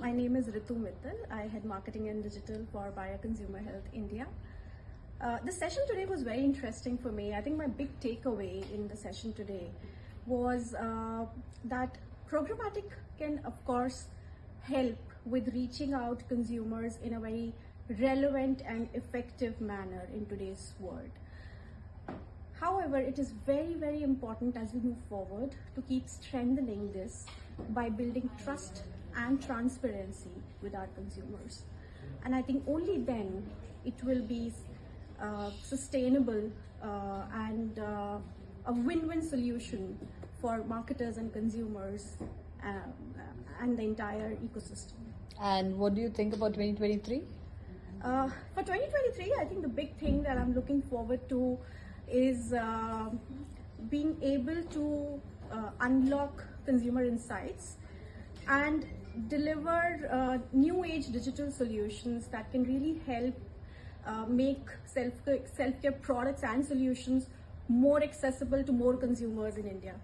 my name is Ritu Mittal. I head marketing and digital for Bayer Consumer Health India. Uh, the session today was very interesting for me. I think my big takeaway in the session today was uh, that programmatic can, of course, help with reaching out consumers in a very relevant and effective manner in today's world. However, it is very, very important as we move forward to keep strengthening this by building trust and transparency with our consumers. And I think only then it will be uh, sustainable uh, and uh, a win-win solution for marketers and consumers um, and the entire ecosystem. And what do you think about 2023? Uh, for 2023, I think the big thing that I'm looking forward to is uh, being able to uh, unlock consumer insights and deliver uh, new age digital solutions that can really help uh, make self self care products and solutions more accessible to more consumers in India.